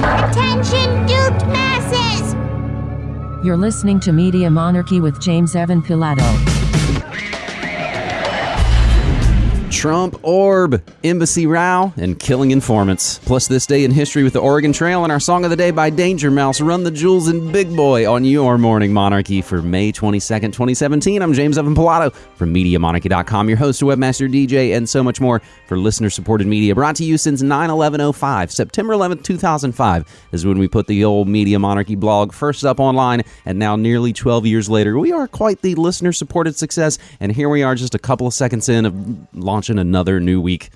Attention, duped masses! You're listening to Media Monarchy with James Evan Pilato. Trump orb, embassy row, and killing informants. Plus, this day in history with the Oregon Trail and our song of the day by Danger Mouse, Run the Jewels and Big Boi on your Morning Monarchy for May 22nd, 2017. I'm James Evan Pilato from MediaMonarchy.com, your host, webmaster, DJ, and so much more for listener supported media. Brought to you since 9 11 05. September 11th, 2005 is when we put the old Media Monarchy blog first up online, and now nearly 12 years later, we are quite the listener supported success, and here we are just a couple of seconds in of launching another new week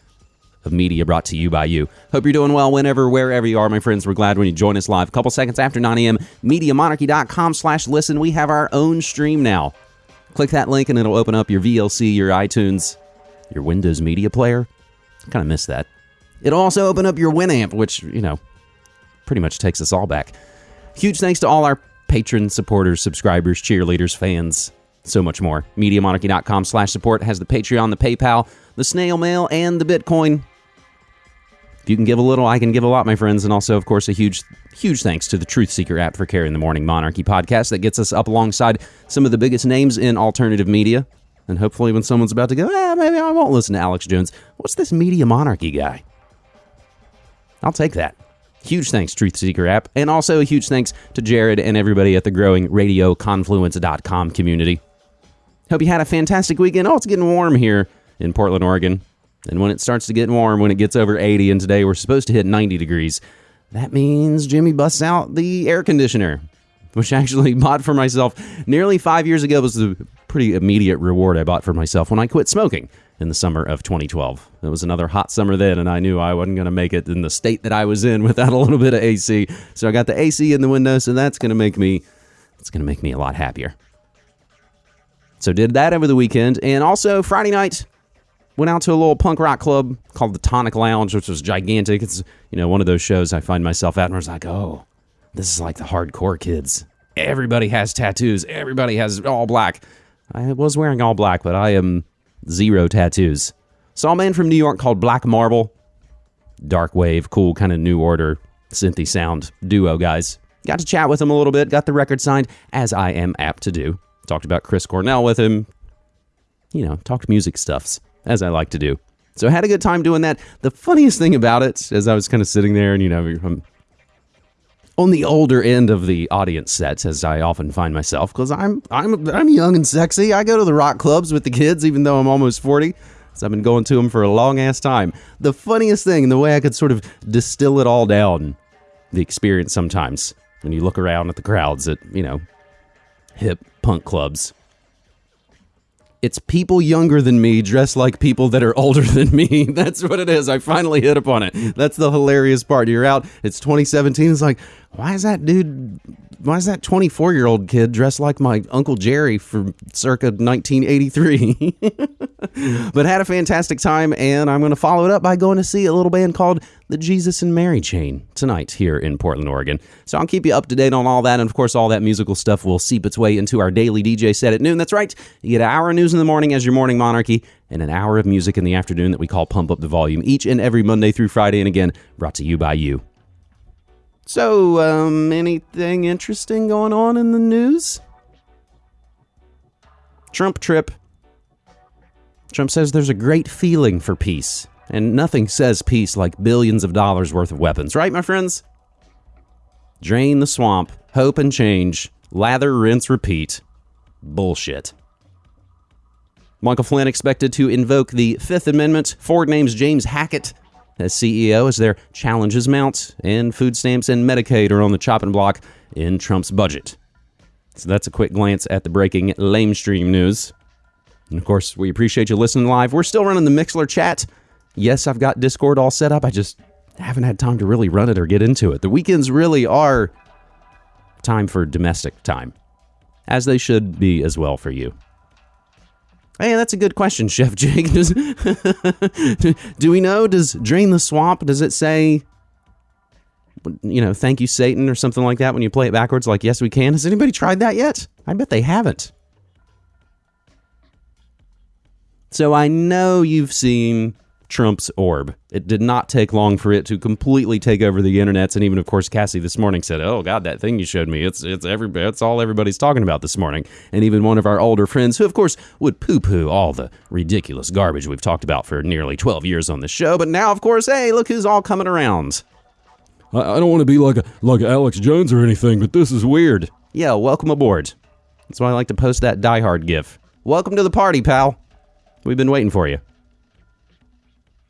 of media brought to you by you. Hope you're doing well whenever, wherever you are, my friends. We're glad when you join us live. A couple seconds after 9 a.m., MediaMonarchy.com slash listen. We have our own stream now. Click that link and it'll open up your VLC, your iTunes, your Windows Media Player. Kind of miss that. It'll also open up your Winamp, which, you know, pretty much takes us all back. Huge thanks to all our patrons, supporters, subscribers, cheerleaders, fans, so much more. MediaMonarchy.com slash support has the Patreon, the PayPal, the snail mail, and the Bitcoin. If you can give a little, I can give a lot, my friends. And also, of course, a huge, huge thanks to the Truth Seeker app for carrying the Morning Monarchy podcast that gets us up alongside some of the biggest names in alternative media. And hopefully, when someone's about to go, ah, maybe I won't listen to Alex Jones, what's this Media Monarchy guy? I'll take that. Huge thanks, Truth Seeker app. And also a huge thanks to Jared and everybody at the growing RadioConfluence.com community. Hope you had a fantastic weekend. Oh, it's getting warm here in Portland, Oregon. And when it starts to get warm, when it gets over 80, and today we're supposed to hit 90 degrees, that means Jimmy busts out the air conditioner, which I actually bought for myself nearly five years ago. Was a pretty immediate reward I bought for myself when I quit smoking in the summer of 2012. It was another hot summer then, and I knew I wasn't going to make it in the state that I was in without a little bit of AC. So I got the AC in the window, so that's going to make me, it's going to make me a lot happier. So did that over the weekend, and also Friday night went out to a little punk rock club called the Tonic Lounge, which was gigantic. It's you know one of those shows I find myself at, and I was like, oh, this is like the hardcore kids. Everybody has tattoos. Everybody has all black. I was wearing all black, but I am zero tattoos. Saw a man from New York called Black Marble. Dark wave, cool kind of new order, synthy sound duo guys. Got to chat with him a little bit, got the record signed, as I am apt to do. Talked about Chris Cornell with him. You know, talked music stuffs, as I like to do. So I had a good time doing that. The funniest thing about it, as I was kind of sitting there and, you know, I'm on the older end of the audience sets, as I often find myself, because I'm, I'm, I'm young and sexy. I go to the rock clubs with the kids, even though I'm almost 40. So I've been going to them for a long ass time. The funniest thing, and the way I could sort of distill it all down, the experience sometimes when you look around at the crowds at, you know, hip punk clubs. It's people younger than me dressed like people that are older than me. That's what it is. I finally hit upon it. That's the hilarious part. You're out, it's 2017. It's like, why is that dude, why is that 24 year old kid dressed like my Uncle Jerry from circa 1983? but had a fantastic time, and I'm going to follow it up by going to see a little band called the Jesus and Mary Chain tonight here in Portland, Oregon. So I'll keep you up to date on all that, and of course, all that musical stuff will seep its way into our daily DJ set at noon. That's right, you get an hour of news in the morning as your morning monarchy, and an hour of music in the afternoon that we call Pump Up the Volume, each and every Monday through Friday, and again, brought to you by you. So, um, anything interesting going on in the news? Trump trip. Trump says there's a great feeling for peace, and nothing says peace like billions of dollars worth of weapons, right, my friends? Drain the swamp, hope and change, lather, rinse, repeat. Bullshit. Michael Flynn expected to invoke the Fifth Amendment. Ford names James Hackett as CEO as their challenges mount, and food stamps and Medicaid are on the chopping block in Trump's budget. So that's a quick glance at the breaking lamestream news. And of course, we appreciate you listening live. We're still running the Mixlr chat. Yes, I've got Discord all set up. I just haven't had time to really run it or get into it. The weekends really are time for domestic time, as they should be as well for you. Hey, that's a good question, Chef Jake. Does, do we know? Does Drain the Swamp, does it say, you know, thank you, Satan, or something like that when you play it backwards? Like, yes, we can. Has anybody tried that yet? I bet they haven't. So I know you've seen Trump's orb. It did not take long for it to completely take over the internets, and even of course Cassie this morning said, "Oh God, that thing you showed me, it's it's every it's all everybody's talking about this morning." And even one of our older friends, who of course would poo-poo all the ridiculous garbage we've talked about for nearly 12 years on the show, but now of course, hey, look who's all coming around. I, I don't want to be like a like Alex Jones or anything, but this is weird. Yeah, welcome aboard. That's why I like to post that Die Hard gif. Welcome to the party, pal. We've been waiting for you.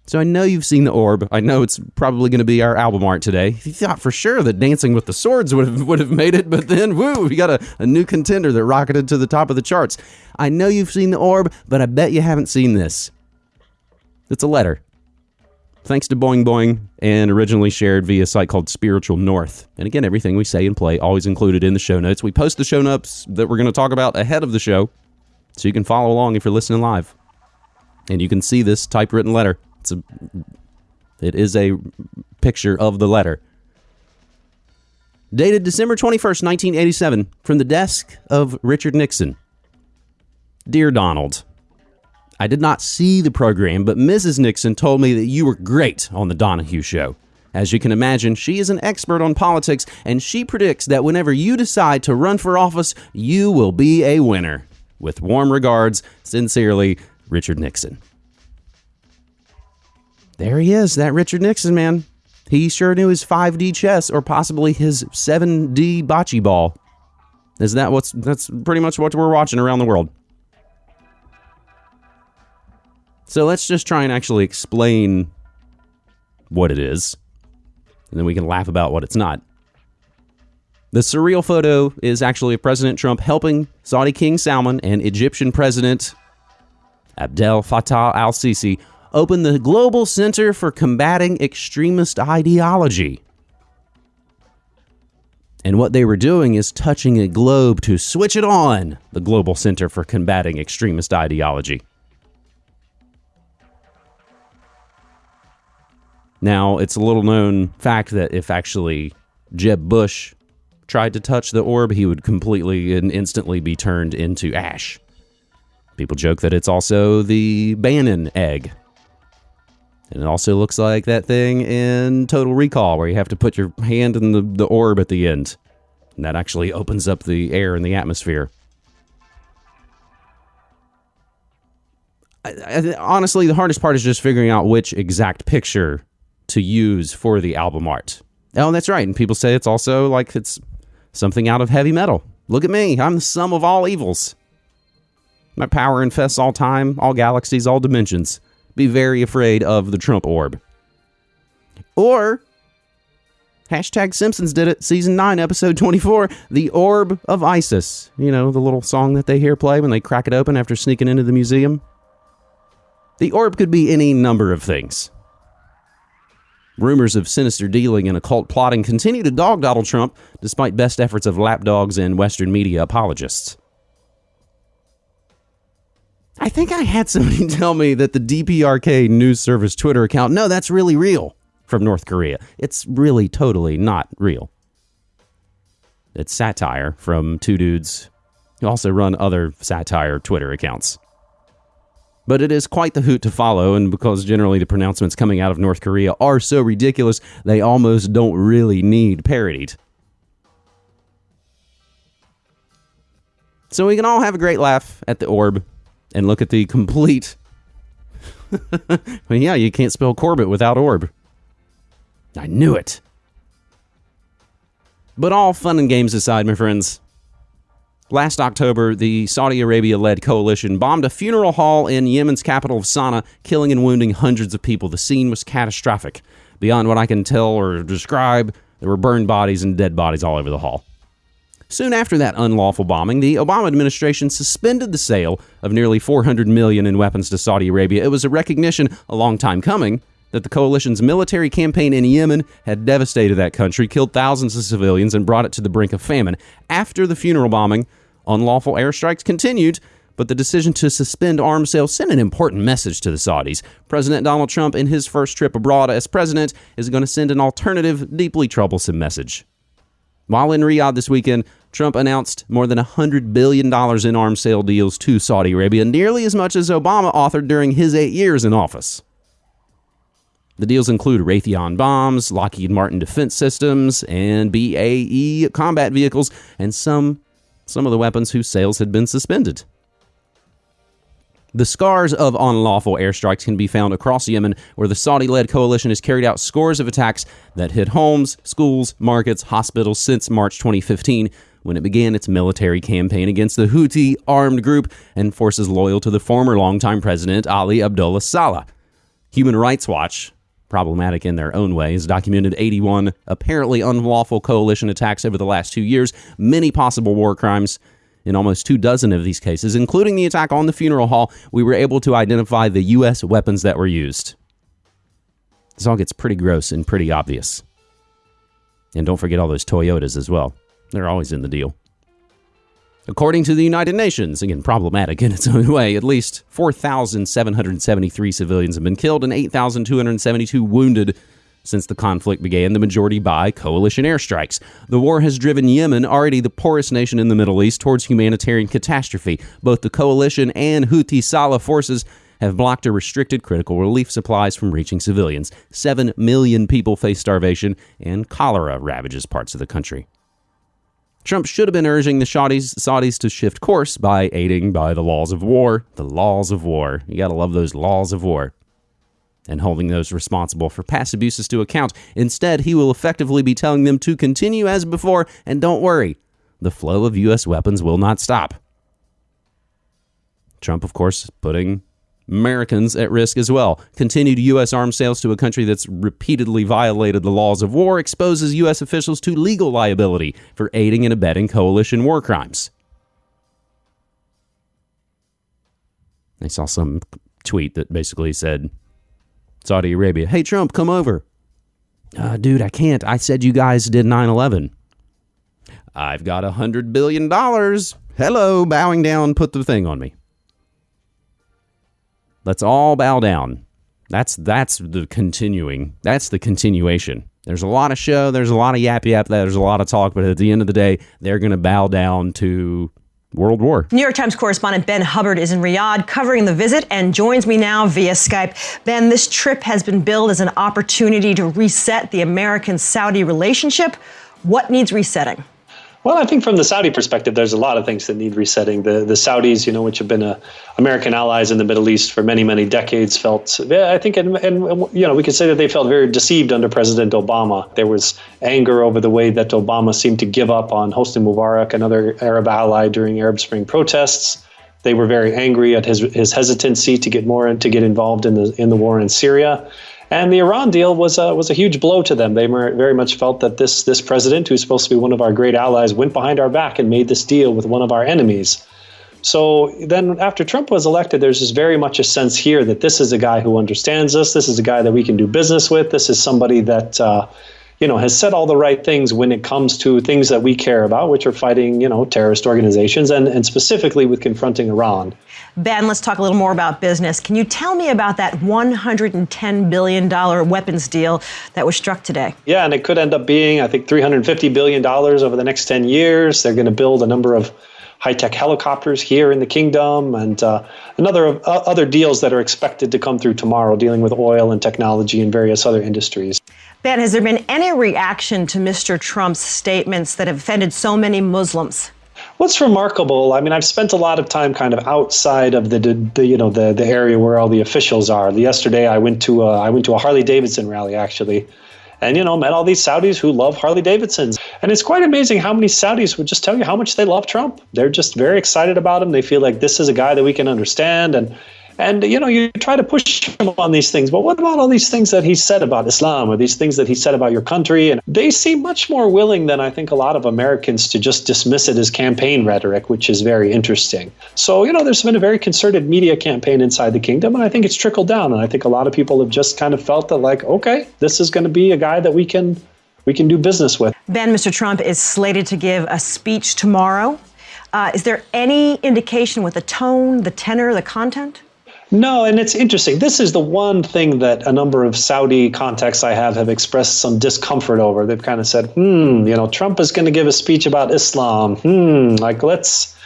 So I know you've seen the orb. I know it's probably going to be our album art today. You thought for sure that Dancing with the Swords would have would have made it, but then woo, we got a, a new contender that rocketed to the top of the charts. I know you've seen the orb, but I bet you haven't seen this. It's a letter. Thanks to Boing Boing and originally shared via a site called Spiritual North. And again, everything we say and play always included in the show notes. We post the show notes that we're going to talk about ahead of the show, so you can follow along if you're listening live. And you can see this typewritten letter. It's a it is a picture of the letter. Dated December 21st, 1987, from the desk of Richard Nixon. Dear Donald, I did not see the program, but Mrs. Nixon told me that you were great on the Donahue show. As you can imagine, she is an expert on politics, and she predicts that whenever you decide to run for office, you will be a winner. With warm regards, sincerely, Richard Nixon. There he is, that Richard Nixon man. He sure knew his 5D chess or possibly his 7D bocce ball. Is that what's that's pretty much what we're watching around the world. So let's just try and actually explain what it is. And then we can laugh about what it's not. The surreal photo is actually of President Trump helping Saudi King Salman and Egyptian President Abdel Fattah al Sisi open the Global Center for Combating Extremist Ideology. And what they were doing is touching a globe to switch it on, the Global Center for Combating Extremist Ideology. Now, it's a little known fact that if actually Jeb Bush tried to touch the orb, he would completely and instantly be turned into ash. People joke that it's also the Bannon egg. And it also looks like that thing in Total Recall, where you have to put your hand in the, the orb at the end. And that actually opens up the air in the atmosphere. I, I, honestly, the hardest part is just figuring out which exact picture to use for the album art. Oh, that's right. And people say it's also like it's something out of heavy metal. Look at me. I'm the sum of all evils. My power infests all time, all galaxies, all dimensions. Be very afraid of the Trump orb. Or, hashtag Simpsons did it, season 9, episode 24, The Orb of Isis. You know, the little song that they hear play when they crack it open after sneaking into the museum. The orb could be any number of things. Rumors of sinister dealing and occult plotting continue to dog Donald Trump, despite best efforts of lapdogs and Western media apologists. I think I had somebody tell me that the DPRK news service Twitter account, no, that's really real from North Korea. It's really totally not real. It's satire from two dudes who also run other satire Twitter accounts. But it is quite the hoot to follow, and because generally the pronouncements coming out of North Korea are so ridiculous, they almost don't really need parodied. So we can all have a great laugh at the orb and look at the complete. well, yeah, you can't spell Corbett without orb. I knew it. But all fun and games aside, my friends, Last October, the Saudi Arabia led coalition bombed a funeral hall in Yemen's capital of Sana'a, killing and wounding hundreds of people. The scene was catastrophic. Beyond what I can tell or describe, there were burned bodies and dead bodies all over the hall. Soon after that unlawful bombing, the Obama administration suspended the sale of nearly 400 million in weapons to Saudi Arabia. It was a recognition a long time coming that the coalition's military campaign in Yemen had devastated that country, killed thousands of civilians, and brought it to the brink of famine. After the funeral bombing, unlawful airstrikes continued, but the decision to suspend arms sales sent an important message to the Saudis. President Donald Trump, in his first trip abroad as president, is going to send an alternative, deeply troublesome message. While in Riyadh this weekend, Trump announced more than $100 billion in arms sale deals to Saudi Arabia, nearly as much as Obama authored during his eight years in office. The deals include Raytheon bombs, Lockheed Martin defense systems, and BAE combat vehicles, and some some of the weapons whose sales had been suspended. The scars of unlawful airstrikes can be found across Yemen, where the Saudi led coalition has carried out scores of attacks that hit homes, schools, markets, hospitals since March 2015, when it began its military campaign against the Houthi armed group and forces loyal to the former longtime president Ali Abdullah Saleh. Human Rights Watch, problematic in their own way, has documented 81 apparently unlawful coalition attacks over the last two years, many possible war crimes in almost two dozen of these cases, including the attack on the funeral hall, we were able to identify the U.S. weapons that were used. This all gets pretty gross and pretty obvious. And don't forget all those Toyotas as well. They're always in the deal. According to the United Nations, again, problematic in its own way, at least 4,773 civilians have been killed and 8,272 wounded since the conflict began, the majority by coalition airstrikes. The war has driven Yemen, already the poorest nation in the Middle East, towards humanitarian catastrophe. Both the coalition and Houthi Saleh forces have blocked or restricted critical relief supplies from reaching civilians. Seven million people face starvation, and cholera ravages parts of the country. Trump should have been urging the Saudis, Saudis to shift course by aiding by the laws of war. The laws of war. You gotta love those laws of war and holding those responsible for past abuses to account. Instead, he will effectively be telling them to continue as before, and don't worry, the flow of U.S. weapons will not stop. Trump, of course, putting Americans at risk as well. Continued U.S. arms sales to a country that's repeatedly violated the laws of war exposes U.S. officials to legal liability for aiding and abetting coalition war crimes. I saw some tweet that basically said Saudi Arabia. Hey, Trump, come over. Uh, dude, I can't. I said you guys did 9 11. I've got a $100 billion. Hello, bowing down, put the thing on me. Let's all bow down. That's that's the continuing. That's the continuation. There's a lot of show, there's a lot of yap yap, there's a lot of talk, but at the end of the day, they're going to bow down to World War. New York Times correspondent Ben Hubbard is in Riyadh covering the visit and joins me now via Skype. Ben, this trip has been billed as an opportunity to reset the American Saudi relationship. What needs resetting? Well, I think from the Saudi perspective, there's a lot of things that need resetting. The the Saudis, you know, which have been a, American allies in the Middle East for many many decades, felt I think, and, and you know, we could say that they felt very deceived under President Obama. There was anger over the way that Obama seemed to give up on Hosni Mubarak, another Arab ally, during Arab Spring protests. They were very angry at his his hesitancy to get more to get involved in the in the war in Syria. And the Iran deal was a, was a huge blow to them. They very much felt that this this president, who's supposed to be one of our great allies, went behind our back and made this deal with one of our enemies. So then, after Trump was elected, there's just very much a sense here that this is a guy who understands us. This is a guy that we can do business with. This is somebody that. Uh, you know, has said all the right things when it comes to things that we care about, which are fighting, you know, terrorist organizations and, and specifically with confronting Iran. Ben, let's talk a little more about business. Can you tell me about that $110 billion weapons deal that was struck today? Yeah, and it could end up being, I think, $350 billion over the next 10 years. They're going to build a number of high-tech helicopters here in the kingdom and uh, another uh, other deals that are expected to come through tomorrow dealing with oil and technology and various other industries. Ben, has there been any reaction to Mr. Trump's statements that have offended so many Muslims? What's remarkable? I mean, I've spent a lot of time kind of outside of the, the you know the the area where all the officials are. Yesterday, I went to a, I went to a Harley Davidson rally actually, and you know met all these Saudis who love Harley Davidsons, and it's quite amazing how many Saudis would just tell you how much they love Trump. They're just very excited about him. They feel like this is a guy that we can understand and and you know, you try to push him on these things, but what about all these things that he said about Islam or these things that he said about your country? And they seem much more willing than I think a lot of Americans to just dismiss it as campaign rhetoric, which is very interesting. So, you know, there's been a very concerted media campaign inside the kingdom, and I think it's trickled down. And I think a lot of people have just kind of felt that like, okay, this is going to be a guy that we can we can do business with. Ben, Mr. Trump is slated to give a speech tomorrow. Uh, is there any indication with the tone, the tenor, the content? No, and it's interesting. This is the one thing that a number of Saudi contacts I have have expressed some discomfort over. They've kind of said, hmm, you know, Trump is going to give a speech about Islam. Hmm, like let's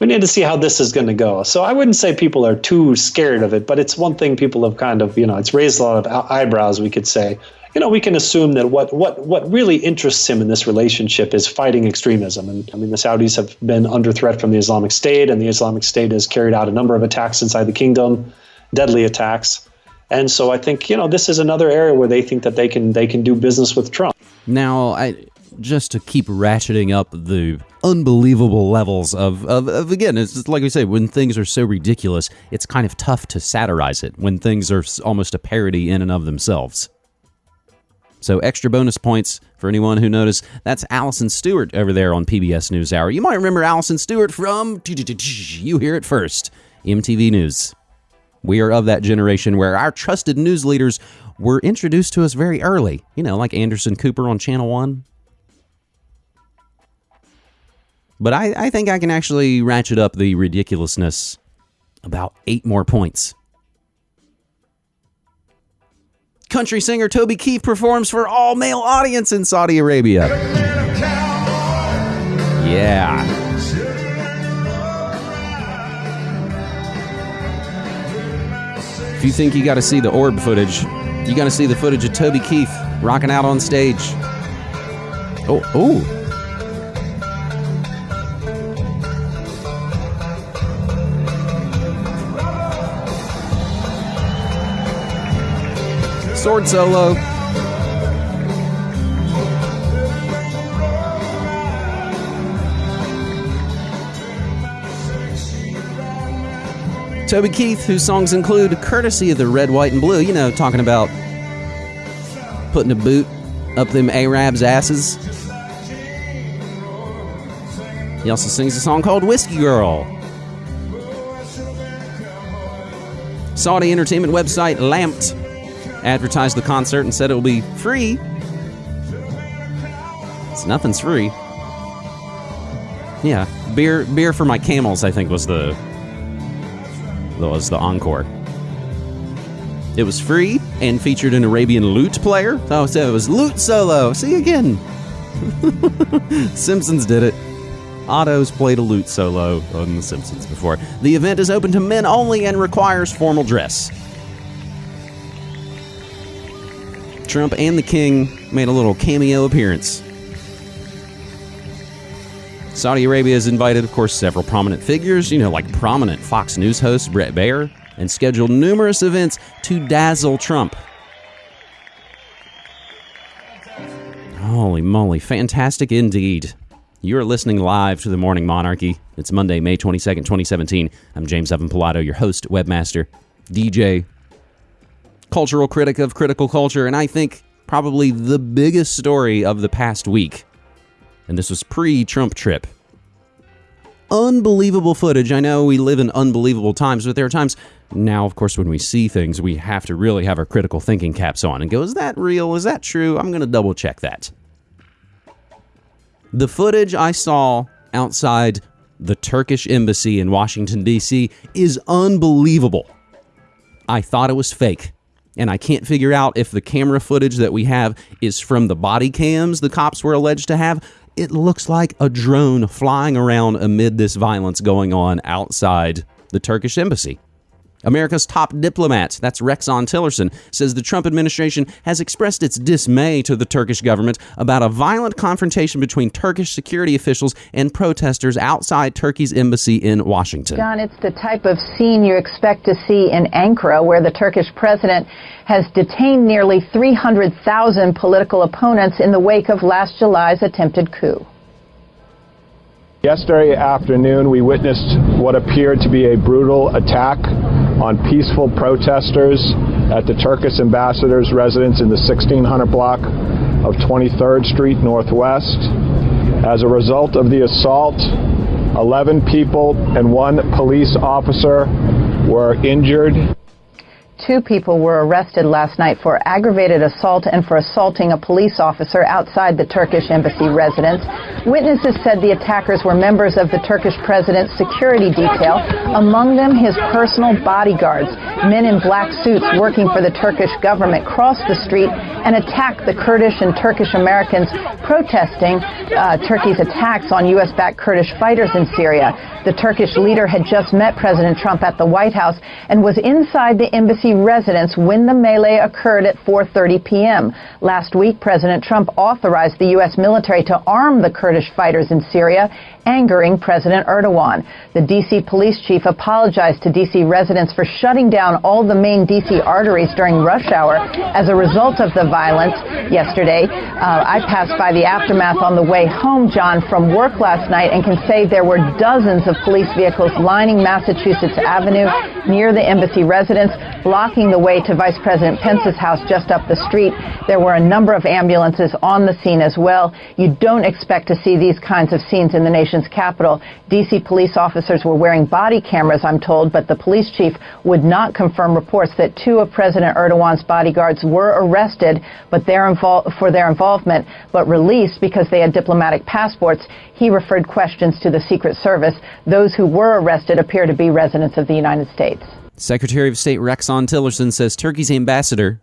we need to see how this is going to go. So I wouldn't say people are too scared of it, but it's one thing people have kind of, you know, it's raised a lot of eyebrows, we could say. You know, we can assume that what, what, what really interests him in this relationship is fighting extremism. And I mean, the Saudis have been under threat from the Islamic State, and the Islamic State has carried out a number of attacks inside the kingdom, deadly attacks. And so I think, you know, this is another area where they think that they can they can do business with Trump. Now, I just to keep ratcheting up the unbelievable levels of, of, of again, it's like we say, when things are so ridiculous, it's kind of tough to satirize it when things are almost a parody in and of themselves. So, extra bonus points for anyone who noticed. That's Alison Stewart over there on PBS NewsHour. You might remember Alison Stewart from You Hear It First, MTV News. We are of that generation where our trusted news leaders were introduced to us very early, you know, like Anderson Cooper on Channel 1. But I, I think I can actually ratchet up the ridiculousness about eight more points. Country singer Toby Keith performs for all male audience in Saudi Arabia. Yeah. If you think you got to see the orb footage, you got to see the footage of Toby Keith rocking out on stage. Oh, oh. Sword solo. Toby Keith, whose songs include Courtesy of the Red, White, and Blue, you know, talking about putting a boot up them Arabs' asses. He also sings a song called Whiskey Girl. Saudi entertainment website Lammtna advertised the concert and said it will be free. It's nothing's free. Yeah, beer beer for my camels. I think was the was the encore. It was free and featured an Arabian lute player. Oh, so it was lute solo. See again. Simpsons did it. Otto's played a lute solo on The Simpsons before. The event is open to men only and requires formal dress. Trump and the King made a little cameo appearance. Saudi Arabia has invited, of course, several prominent figures, you know, like prominent Fox News host Bret Baier, and scheduled numerous events to dazzle Trump. Holy moly, fantastic indeed. You are listening live to the Morning Monarchy. It's Monday, May 22nd, 2017. I'm James Evan Pilato, your host, webmaster, DJ, cultural critic of critical culture, and I think probably the biggest story of the past week. And this was pre Trump trip. Unbelievable footage. I know we live in unbelievable times, but there are times now, of course, when we see things, we have to really have our critical thinking caps on and go, is that real? Is that true? I'm going to double check that. The footage I saw outside the Turkish embassy in Washington, D.C. is unbelievable. I thought it was fake and I can't figure out if the camera footage that we have is from the body cams the cops were alleged to have. It looks like a drone flying around amid this violence going on outside the Turkish embassy. America's top diplomat, that's Rexon Tillerson, says the Trump administration has expressed its dismay to the Turkish government about a violent confrontation between Turkish security officials and protesters outside Turkey's embassy in Washington. John, it's the type of scene you expect to see in Ankara, where the Turkish president has detained nearly 300,000 political opponents in the wake of last July's attempted coup. Yesterday afternoon, we witnessed what appeared to be a brutal attack on peaceful protesters at the Turkish ambassador's residence in the 1600 block of 23rd Street Northwest. As a result of the assault, 11 people and one police officer were injured. Two people were arrested last night for aggravated assault and for assaulting a police officer outside the Turkish embassy residence. Witnesses said the attackers were members of the Turkish president's security detail, among them his personal bodyguards. Men in black suits working for the Turkish government crossed the street and attacked the Kurdish and Turkish Americans protesting uh, Turkey's attacks on U.S. backed Kurdish fighters in Syria. The Turkish leader had just met President Trump at the White House and was inside the embassy residence when the melee occurred at 4:30 p.m. Last week, President Trump authorized the U.S. military to arm the Kurdish fighters in Syria, angering President Erdogan. The D.C. police chief apologized to D.C. residents for shutting down all the main D.C. arteries during rush hour as a result of the violence yesterday. Uh, I passed by the aftermath on the way home, John, from work last night and can say there were dozens of police vehicles lining Massachusetts Avenue near the embassy residence, blocking the way to Vice President Pence's house just up the street. There were a number of ambulances on the scene as well. You don't expect to see these kinds of scenes in the nation's capital. D.C. police officers were wearing body cameras, I'm told, but the police chief would not confirm reports that two of President Erdogan's bodyguards were arrested but their for their involvement, but released because they had diplomatic passports. He referred questions to the Secret Service. Those who were arrested appear to be residents of the United States. Secretary of State Rexon Tillerson says Turkey's ambassador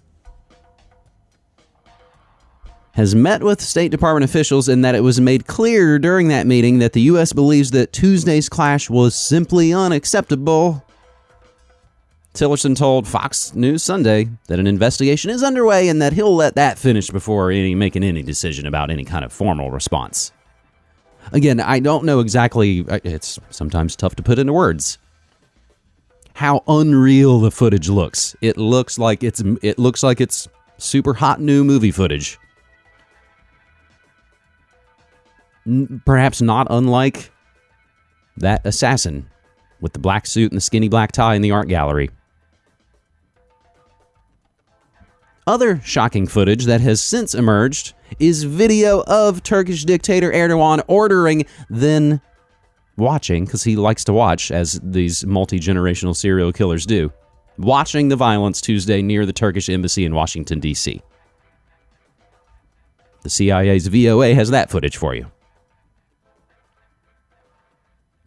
has met with State Department officials and that it was made clear during that meeting that the U.S. believes that Tuesday's clash was simply unacceptable. Tillerson told Fox News Sunday that an investigation is underway and that he'll let that finish before any, making any decision about any kind of formal response. Again, I don't know exactly, it's sometimes tough to put into words how unreal the footage looks. It looks like it's it looks like it's super hot new movie footage. Perhaps not unlike that assassin with the black suit and the skinny black tie in the art gallery. Other shocking footage that has since emerged is video of Turkish dictator Erdogan ordering then watching, because he likes to watch, as these multi generational serial killers do, watching the violence Tuesday near the Turkish embassy in Washington, D.C. The CIA's VOA has that footage for you.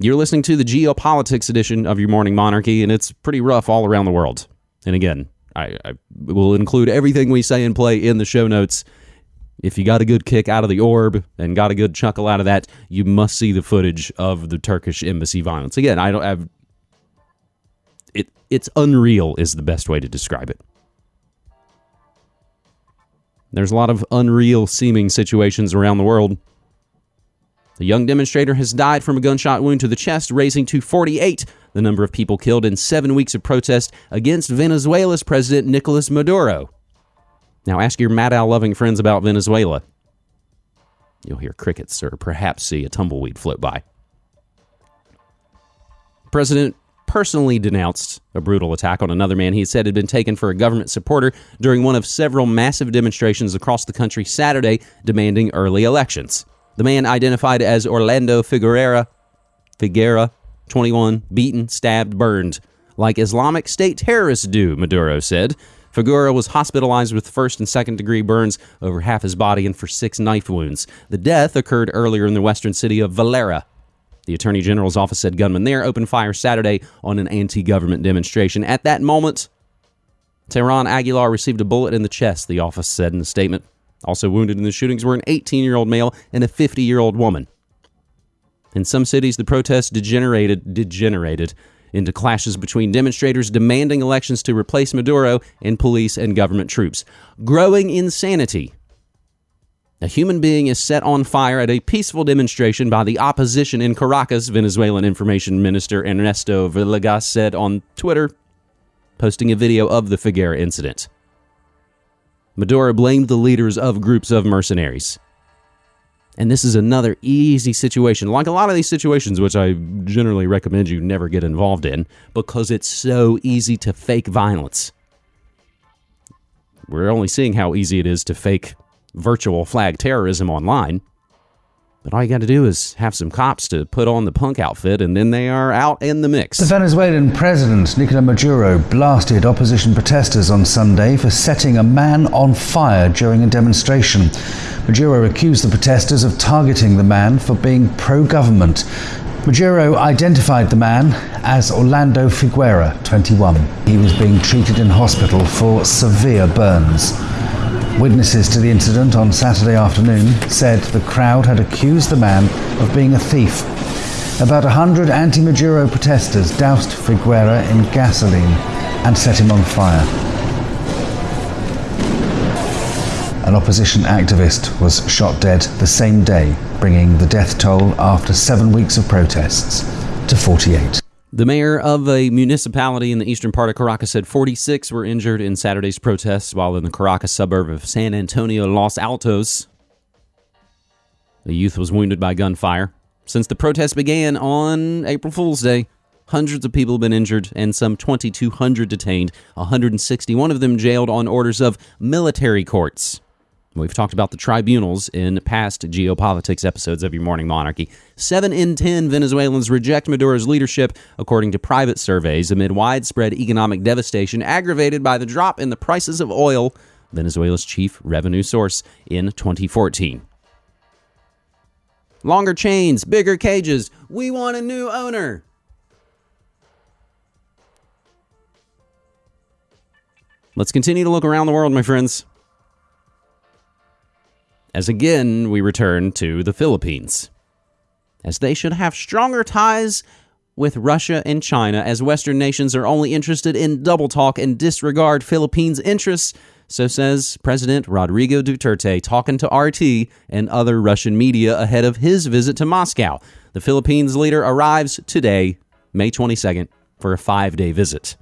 You're listening to the geopolitics edition of your morning monarchy, and it's pretty rough all around the world. And again, I, I will include everything we say and play in the show notes. If you got a good kick out of the orb and got a good chuckle out of that, you must see the footage of the Turkish embassy violence. Again, I don't have it. It's unreal is the best way to describe it. There's a lot of unreal seeming situations around the world. The young demonstrator has died from a gunshot wound to the chest, raising to 48 the number of people killed in seven weeks of protest against Venezuela's President Nicolas Maduro. Now ask your Maddow loving friends about Venezuela. You'll hear crickets or perhaps see a tumbleweed float by. President personally denounced a brutal attack on another man he said had been taken for a government supporter during one of several massive demonstrations across the country Saturday demanding early elections. The man identified as Orlando Figueroa, Figuera, 21, beaten, stabbed, burned, like Islamic State terrorists do, Maduro said. Figueroa was hospitalized with first and second degree burns over half his body and for six knife wounds. The death occurred earlier in the western city of Valera. The Attorney General's office said gunmen there opened fire Saturday on an anti government demonstration. At that moment, Teran Aguilar received a bullet in the chest, the office said in a statement. Also wounded in the shootings were an 18 year old male and a 50 year old woman. In some cities, the protests degenerated, degenerated into clashes between demonstrators demanding elections to replace Maduro and police and government troops. Growing insanity. A human being is set on fire at a peaceful demonstration by the opposition in Caracas, Venezuelan Information Minister Ernesto Villegas said on Twitter, posting a video of the Figuera incident. Maduro blamed the leaders of groups of mercenaries. And this is another easy situation, like a lot of these situations, which I generally recommend you never get involved in because it's so easy to fake violence. We're only seeing how easy it is to fake virtual flag terrorism online. But all you got to do is have some cops to put on the punk outfit, and then they are out in the mix. The Venezuelan president, Nicolas Maduro, blasted opposition protesters on Sunday for setting a man on fire during a demonstration. Maduro accused the protesters of targeting the man for being pro government. Maduro identified the man as Orlando Figuera, 21. He was being treated in hospital for severe burns. Witnesses to the incident on Saturday afternoon said the crowd had accused the man of being a thief. About 100 anti Maduro protesters doused Figuera in gasoline and set him on fire. An opposition activist was shot dead the same day, bringing the death toll after seven weeks of protests to 48. The mayor of a municipality in the eastern part of Caracas said 46 were injured in Saturday's protests, while in the Caracas suburb of San Antonio, Los Altos, a youth was wounded by gunfire. Since the protests began on April Fool's Day, hundreds of people have been injured and some 2,200 detained, 161 of them jailed on orders of military courts. We've talked about the tribunals in past geopolitics episodes of Your Morning Monarchy. Seven in ten Venezuelans reject Maduro's leadership, according to private surveys, amid widespread economic devastation aggravated by the drop in the prices of oil, Venezuela's chief revenue source, in 2014. Longer chains, bigger cages. We want a new owner. Let's continue to look around the world, my friends as again we return to the Philippines. As they should have stronger ties with Russia and China, as Western nations are only interested in double talk and disregard Philippines' interests, so says President Rodrigo Duterte, talking to RT and other Russian media ahead of his visit to Moscow. The Philippines leader arrives today, May 22nd, for a five day visit.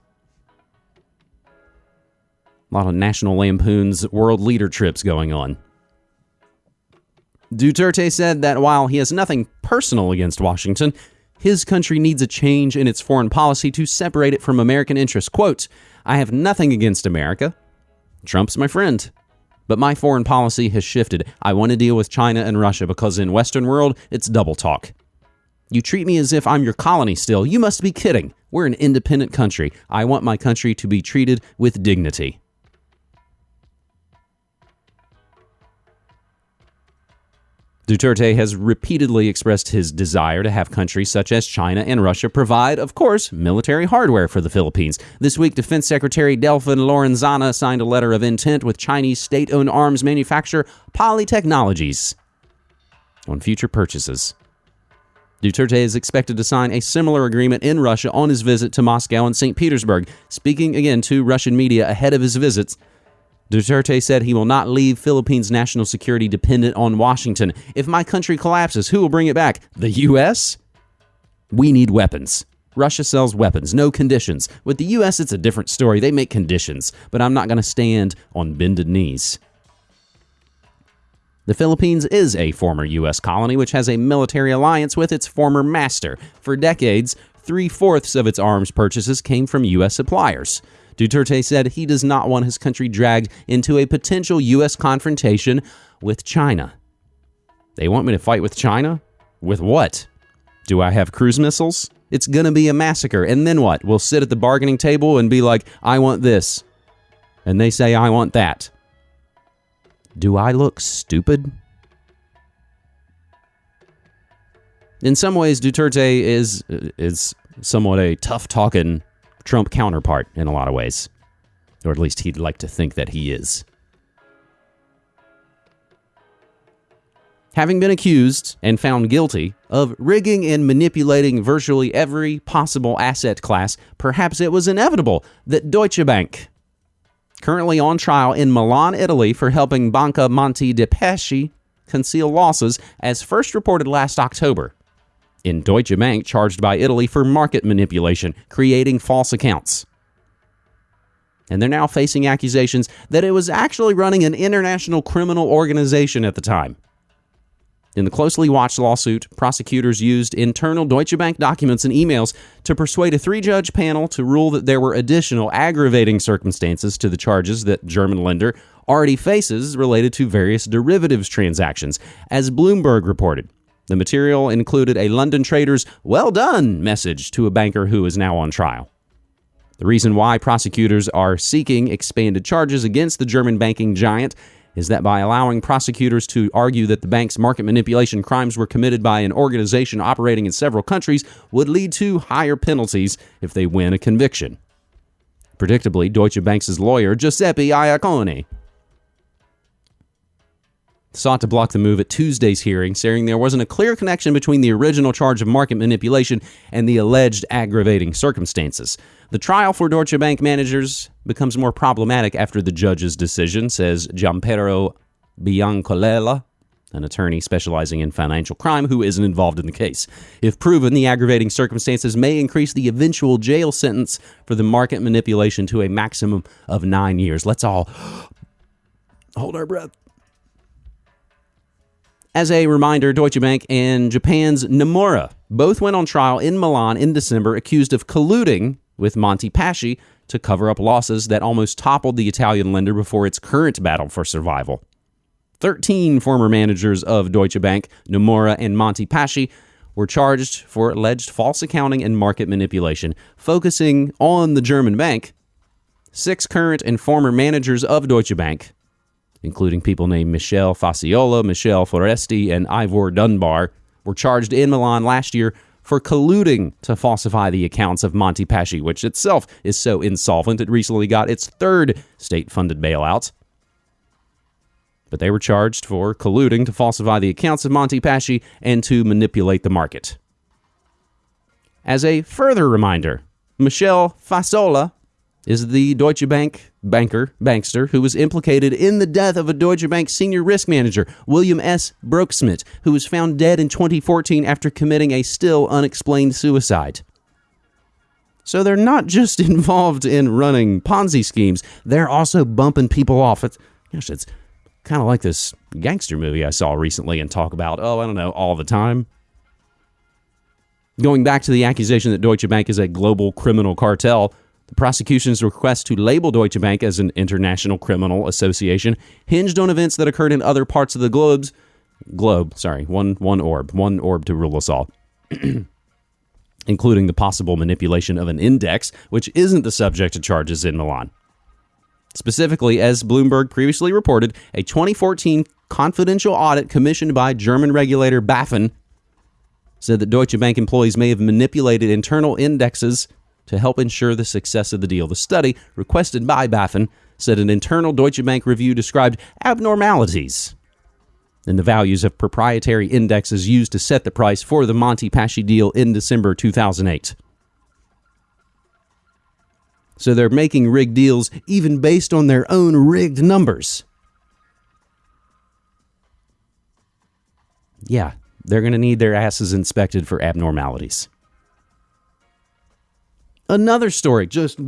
A lot of National Lampoon's world leader trips going on. Duterte said that while he has nothing personal against Washington, his country needs a change in its foreign policy to separate it from American interests. Quote, I have nothing against America. Trump's my friend. But my foreign policy has shifted. I want to deal with China and Russia because in Western world, it's double talk. You treat me as if I'm your colony still. You must be kidding. We're an independent country. I want my country to be treated with dignity. Duterte has repeatedly expressed his desire to have countries such as China and Russia provide, of course, military hardware for the Philippines. This week, Defense Secretary Delfin Lorenzana signed a letter of intent with Chinese state owned arms manufacturer Polytechnologies on future purchases. Duterte is expected to sign a similar agreement in Russia on his visit to Moscow and St. Petersburg. Speaking again to Russian media ahead of his visits, Duterte said he will not leave Philippines' national security dependent on Washington. If my country collapses, who will bring it back? The U.S.? We need weapons. Russia sells weapons, no conditions. With the U.S., it's a different story. They make conditions, but I'm not going to stand on bended knees. The Philippines is a former U.S. colony which has a military alliance with its former master. For decades, three fourths of its arms purchases came from U.S. suppliers. Duterte said he does not want his country dragged into a potential U.S. confrontation with China. They want me to fight with China? With what? Do I have cruise missiles? It's going to be a massacre. And then what? We'll sit at the bargaining table and be like, I want this. And they say, I want that. Do I look stupid? In some ways, Duterte is is somewhat a tough talking Trump counterpart in a lot of ways. Or at least he'd like to think that he is. Having been accused and found guilty of rigging and manipulating virtually every possible asset class, perhaps it was inevitable that Deutsche Bank, currently on trial in Milan, Italy, for helping Banca Monte dei Paschi conceal losses, as first reported last October, in Deutsche Bank charged by Italy for market manipulation, creating false accounts. And they're now facing accusations that it was actually running an international criminal organization at the time. In the closely watched lawsuit, prosecutors used internal Deutsche Bank documents and emails to persuade a three judge panel to rule that there were additional aggravating circumstances to the charges that German lender already faces related to various derivatives transactions, as Bloomberg reported. The material included a London trader's well done message to a banker who is now on trial. The reason why prosecutors are seeking expanded charges against the German banking giant is that by allowing prosecutors to argue that the bank's market manipulation crimes were committed by an organization operating in several countries would lead to higher penalties if they win a conviction. Predictably, Deutsche Bank's lawyer, Giuseppe Iannaccone, sought to block the move at Tuesday's hearing, saying there wasn't a clear connection between the original charge of market manipulation and the alleged aggravating circumstances. The trial for Deutsche Bank managers becomes more problematic after the judge's decision, says Gianpiero Biancolella, an attorney specializing in financial crime who isn't involved in the case. If proven, the aggravating circumstances may increase the eventual jail sentence for the market manipulation to a maximum of nine years. Let's all hold our breath. As a reminder, Deutsche Bank and Japan's Nomura both went on trial in Milan in December accused of colluding with Monte Paschi to cover up losses that almost toppled the Italian lender before its current battle for survival. 13 former managers of Deutsche Bank, Nomura, and Monte Paschi were charged for alleged false accounting and market manipulation. Focusing on the German bank, six current and former managers of Deutsche Bank including people named Michele Facciola, Michele Foresti, and Ivor Dunbar, were charged in Milan last year for colluding to falsify the accounts of Monte Paschi, which itself is so insolvent it recently got its third state funded bailout. But they were charged for colluding to falsify the accounts of Monte Paschi and to manipulate the market. As a further reminder, Michele Facciola is the Deutsche Bank banker, bankster, who was implicated in the death of a Deutsche Bank senior risk manager, William S. Broeksmit, who was found dead in 2014 after committing a still unexplained suicide. So they're not just involved in running Ponzi schemes, they're also bumping people off. It's, gosh, it's kind of like this gangster movie I saw recently and talk about, oh, I don't know, all the time. Going back to the accusation that Deutsche Bank is a global criminal cartel, the prosecution's request to label Deutsche Bank as an international criminal association hinged on events that occurred in other parts of the globes, globe, sorry, one one orb, one orb to rule us all. including the possible manipulation of an index, which isn't the subject of charges in Milan. Specifically, as Bloomberg previously reported, a 2014 confidential audit commissioned by German regulator BaFin said that Deutsche Bank employees may have manipulated internal indexes to help ensure the success of the deal. The study, requested by BaFin, said an internal Deutsche Bank review described abnormalities in the values of proprietary indexes used to set the price for the Monte Paschi deal in December 2008. So they're making rigged deals even based on their own rigged numbers. Yeah, they're going to need their asses inspected for abnormalities. Another story, just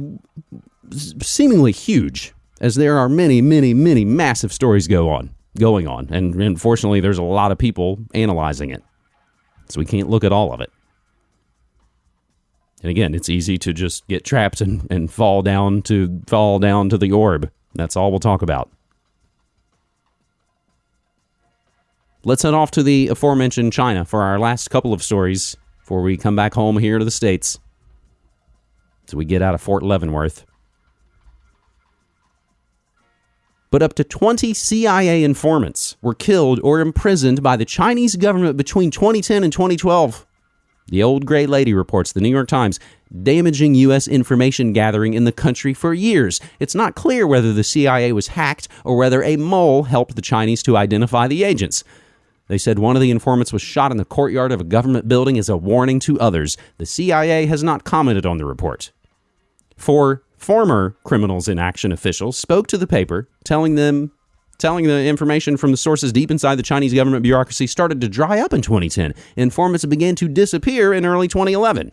seemingly huge, as there are many, many, many massive stories go on, going on, and unfortunately, there's a lot of people analyzing it, so we can't look at all of it. And again, it's easy to just get trapped and, and fall down to fall down to the orb. That's all we'll talk about. Let's head off to the aforementioned China for our last couple of stories before we come back home here to the States so we get out of Fort Leavenworth. But up to 20 CIA informants were killed or imprisoned by the Chinese government between 2010 and 2012. The old gray lady reports the New York Times damaging U.S. information gathering in the country for years. It's not clear whether the CIA was hacked or whether a mole helped the Chinese to identify the agents. They said one of the informants was shot in the courtyard of a government building as a warning to others. The CIA has not commented on the report. Four former criminals in action officials spoke to the paper, telling them telling the information from the sources deep inside the Chinese government bureaucracy started to dry up in 2010. Informants began to disappear in early 2011.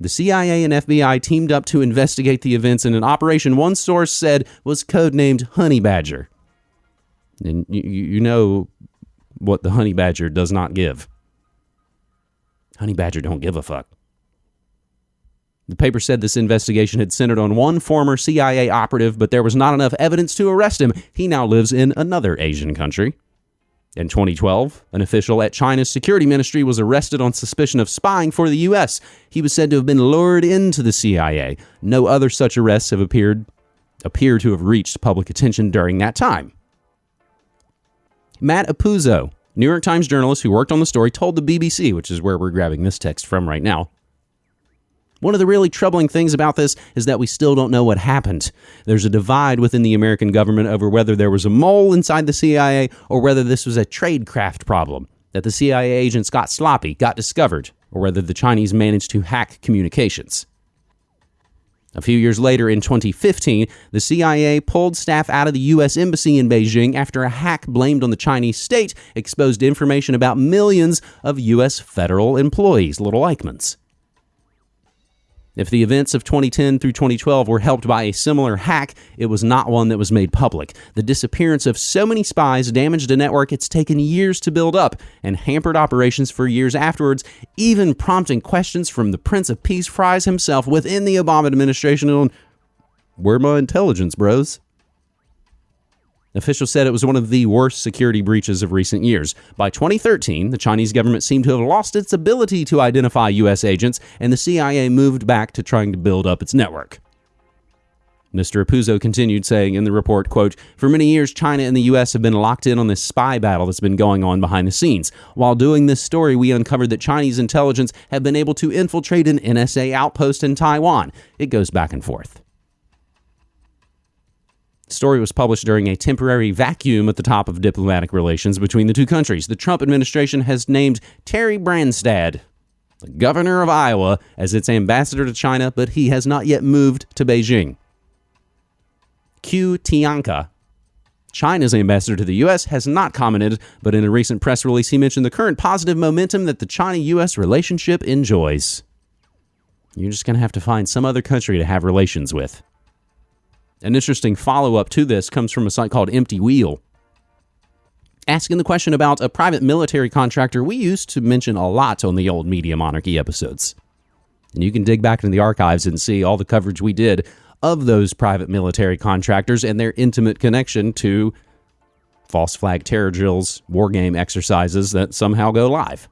The CIA and FBI teamed up to investigate the events in an operation one source said was codenamed Honey Badger. And you, you know what the honey badger does not give. Honey badger don't give a fuck. The paper said this investigation had centered on one former CIA operative, but there was not enough evidence to arrest him. He now lives in another Asian country. In 2012, an official at China's security ministry was arrested on suspicion of spying for the U.S. He was said to have been lured into the CIA. No other such arrests have appeared appear to have reached public attention during that time. Matt Apuzzo, New York Times journalist who worked on the story, told the BBC, which is where we're grabbing this text from right now. One of the really troubling things about this is that we still don't know what happened. There's a divide within the American government over whether there was a mole inside the CIA or whether this was a tradecraft problem, that the CIA agents got sloppy, got discovered, or whether the Chinese managed to hack communications. A few years later, in 2015, the CIA pulled staff out of the U.S. Embassy in Beijing after a hack blamed on the Chinese state exposed information about millions of U.S. federal employees, little Eichmanns. If the events of 2010 through 2012 were helped by a similar hack, it was not one that was made public. The disappearance of so many spies damaged a network it's taken years to build up and hampered operations for years afterwards, even prompting questions from the Prince of Peace Fries himself within the Obama administration on where my intelligence, bros? Officials said it was one of the worst security breaches of recent years. By 2013, the Chinese government seemed to have lost its ability to identify U.S. agents, and the CIA moved back to trying to build up its network. Mr. Apuzzo continued saying in the report, quote, For many years, China and the U.S. have been locked in on this spy battle that's been going on behind the scenes. While doing this story, we uncovered that Chinese intelligence have been able to infiltrate an NSA outpost in Taiwan. It goes back and forth. The story was published during a temporary vacuum at the top of diplomatic relations between the two countries. The Trump administration has named Terry Branstad, the governor of Iowa, as its ambassador to China, but he has not yet moved to Beijing. Q Tianke, China's ambassador to the U.S., has not commented, but in a recent press release, he mentioned the current positive momentum that the China U.S. relationship enjoys. You're just going to have to find some other country to have relations with. An interesting follow up to this comes from a site called Empty Wheel. Asking the question about a private military contractor we used to mention a lot on the old Media Monarchy episodes. And you can dig back into the archives and see all the coverage we did of those private military contractors and their intimate connection to false flag terror drills, war game exercises that somehow go live.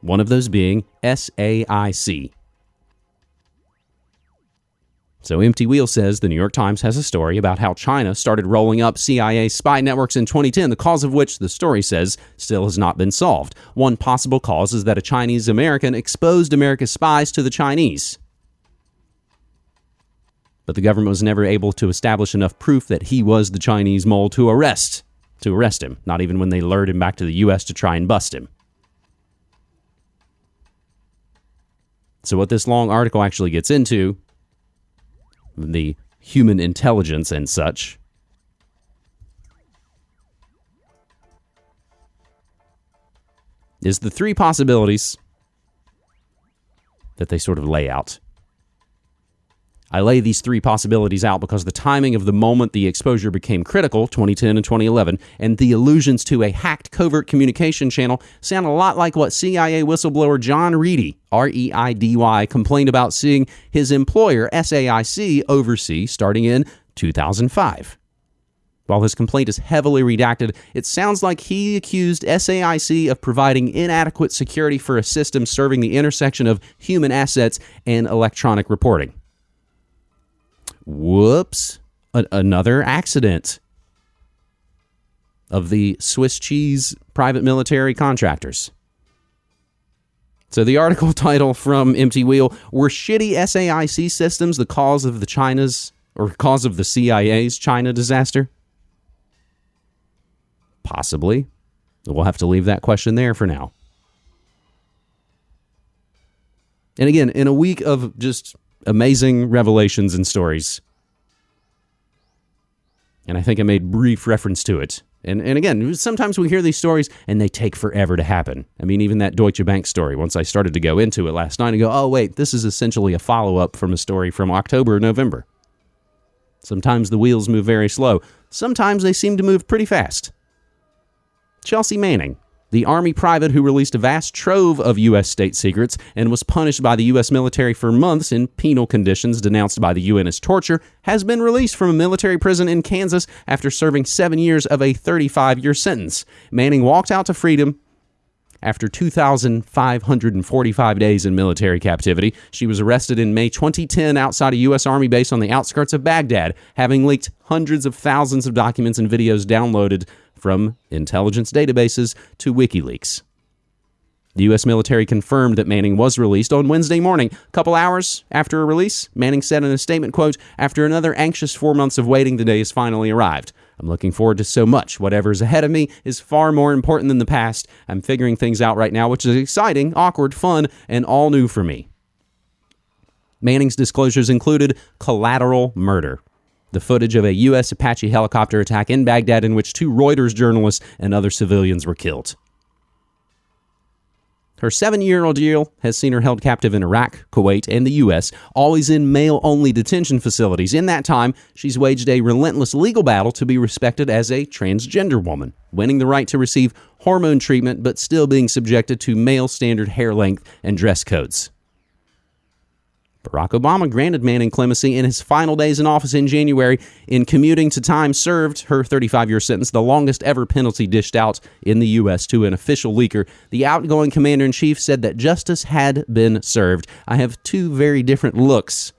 One of those being SAIC, so, Empty Wheel says the New York Times has a story about how China started rolling up CIA spy networks in 2010, the cause of which, the story says, still has not been solved. One possible cause is that a Chinese American exposed America's spies to the Chinese. But the government was never able to establish enough proof that he was the Chinese mole to arrest, to arrest him, not even when they lured him back to the U.S. to try and bust him. So, what this long article actually gets into the human intelligence and such. Is the three possibilities that they sort of lay out. I lay these three possibilities out because the timing of the moment the exposure became critical, 2010 and 2011, and the allusions to a hacked covert communication channel sound a lot like what CIA whistleblower John Reidy, R E I D Y, complained about seeing his employer, SAIC, oversee starting in 2005. While his complaint is heavily redacted, it sounds like he accused SAIC of providing inadequate security for a system serving the intersection of human assets and electronic reporting. Whoops. A- another accident of the Swiss cheese private military contractors. So the article title from Empty Wheel were shitty SAIC systems the cause of the China's or cause of the CIA's China disaster? Possibly. We'll have to leave that question there for now. And again, in a week of just amazing revelations and stories. And I think I made brief reference to it. And, and again, sometimes we hear these stories and they take forever to happen. I mean, even that Deutsche Bank story, once I started to go into it last night and go, oh, wait, this is essentially a follow up from a story from October or November. Sometimes the wheels move very slow, sometimes they seem to move pretty fast. Chelsea Manning, The Army private who released a vast trove of U.S. state secrets and was punished by the U.S. military for months in penal conditions denounced by the UN as torture has been released from a military prison in Kansas after serving seven years of a 35 year sentence. Manning walked out to freedom after 2,545 days in military captivity, she was arrested in May 2010 outside a U.S. Army base on the outskirts of Baghdad, having leaked hundreds of thousands of documents and videos downloaded from intelligence databases to WikiLeaks. The U.S. military confirmed that Manning was released on Wednesday morning. A couple hours after a release, Manning said in a statement, quote, After another anxious four months of waiting, the day has finally arrived. I'm looking forward to so much. Whatever's ahead of me is far more important than the past. I'm figuring things out right now, which is exciting, awkward, fun, and all new for me. Manning's disclosures included collateral murder, the footage of a U.S. Apache helicopter attack in Baghdad in which two Reuters journalists and other civilians were killed. Her seven year old has seen her held captive in Iraq, Kuwait, and the U.S., always in male only detention facilities. In that time, she's waged a relentless legal battle to be respected as a transgender woman, winning the right to receive hormone treatment but still being subjected to male standard hair length and dress codes. Barack Obama granted Manning clemency in his final days in office in January in commuting to time served her 35 year sentence, the longest ever penalty dished out in the U.S. to an official leaker. The outgoing commander in chief said that justice had been served. I have two very different looks